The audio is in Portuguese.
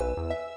Música